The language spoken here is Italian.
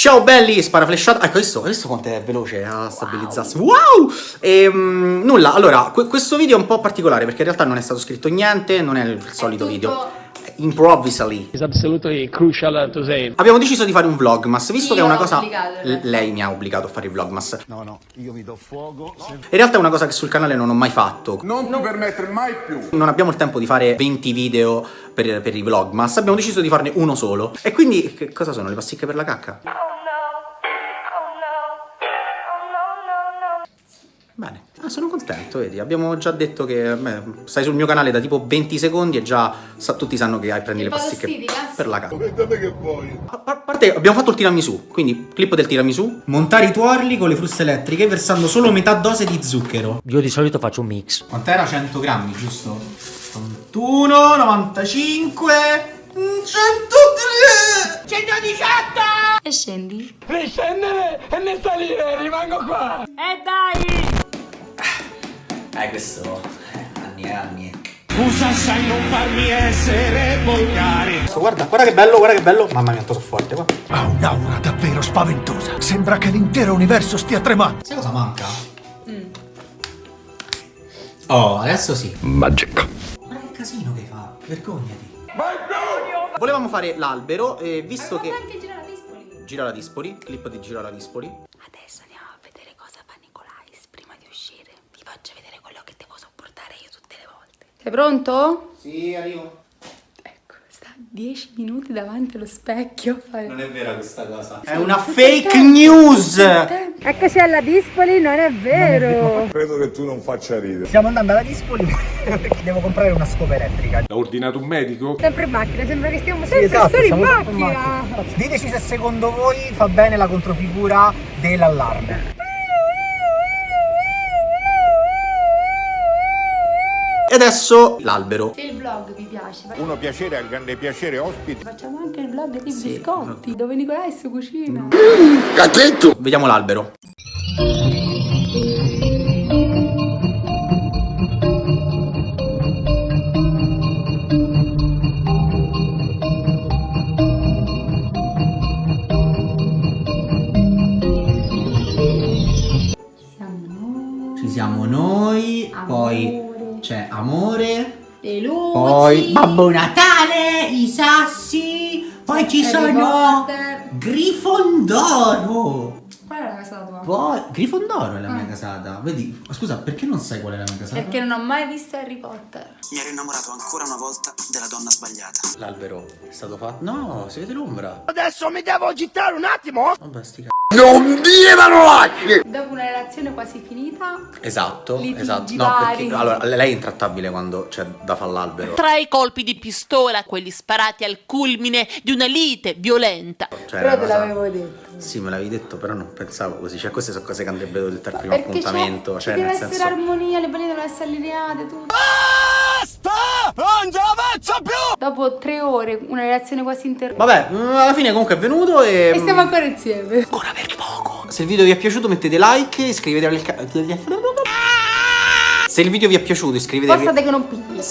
Ciao belli, spara flashata. Ecco, visto, visto quanto è veloce a stabilizzarsi. Wow! wow! E, um, nulla, allora, questo video è un po' particolare perché in realtà non è stato scritto niente, non è il solito è video improvisally. It's absolutely crucial to say. Abbiamo deciso di fare un vlogmas, visto io che è una cosa... Lei mi ha obbligato a fare il vlogmas. No, no, io mi do fuoco. In realtà è una cosa che sul canale non ho mai fatto. Non ti permettere mai più. Non abbiamo il tempo di fare 20 video per, per i vlogmas, abbiamo deciso di farne uno solo. E quindi, che cosa sono? Le pasticche per la cacca? Bene, ah, sono contento, vedi, abbiamo già detto che beh, stai sul mio canale da tipo 20 secondi e già sa, tutti sanno che hai prendi le pasticche per la che vuoi. A parte, abbiamo fatto il tiramisù, quindi clip del tiramisù. Montare i tuorli con le fruste elettriche versando solo metà dose di zucchero. Io di solito faccio un mix. Quant'era? 100 grammi, giusto? 81, 95... 103 118 E scendi? Riscendere e ne salire, rimango qua E dai eh, questo... Eh, anni e anni. Scusa, sai non farmi essere volgare. Guarda, guarda che bello, guarda che bello. Mamma mia, sono forte, qua. Ha un'aura davvero spaventosa. Sembra che l'intero universo stia tremando. Sai cosa manca? Mm. Oh, adesso sì. Magic. Guarda che casino che fa. Vergognati. Volevamo fare l'albero, e visto Ma che... anche Gira la Dispoli. Gira la Dispoli, clip di Gira la Dispoli. Adesso andiamo a vedere cosa fa Nicolais prima di uscire. Ti faccio vedere quello che devo sopportare io tutte le volte. Sei pronto? Sì, arrivo. Ecco, sta 10 minuti davanti allo specchio. Non è vera questa cosa. È una fake news! Eccoci alla Dispoli, non è vero. Credo che tu non faccia ridere. Stiamo andando alla Dispoli perché devo comprare una scopa elettrica. L'ha ordinato un medico? Sempre in macchina, sembra che stiamo sempre esatto, solo in macchina. in macchina. Diteci se secondo voi fa bene la controfigura dell'allarme. Adesso l'albero. Se il vlog vi piace, Uno piacere al grande piacere ospiti. facciamo anche il vlog di Sì, biscotti, dove Nicolais cucina. Cachetto! Vediamo l'albero. Siamo noi. Ci siamo noi, poi. C'è amore, Le luci. poi Babbo Natale, i sassi, poi ci Harry sono Potter. Grifondoro. Qual è la casata tua? Poi Grifondoro è la mia Ah. casata. Vedi, ma scusa, perché non sai qual è la mia casata? Perché non ho mai visto Harry Potter. Mi ero innamorato ancora una volta della donna sbagliata. L'albero è stato fatto. No, si vede l'ombra. Adesso mi devo agitare un attimo. Vabbè, sti c***o. Non dire parolacce! Dopo una relazione quasi finita, Esatto, Litigi esatto. No, vari. perché allora lei è intrattabile quando c'è da fare l'albero. Tra i colpi di pistola, quelli sparati al culmine di una lite violenta. Cioè, però te cosa- l'avevo detto. Sì, me l'avevi detto, però non pensavo così. Cioè, queste sono cose che andrebbero dette al primo appuntamento. ci Cioè, deve nel essere senso. armonia, le balle devono essere allineate, tutto. Basta! Non ce la faccio più! Dopo tre ore, una relazione quasi interrotta. Vabbè, mm, alla fine comunque è venuto e. E stiamo ancora insieme. Ancora per poco. Se il video vi è piaciuto mettete like, iscrivetevi al canale. Se il video vi è piaciuto iscrivetevi. Forza che non pigli.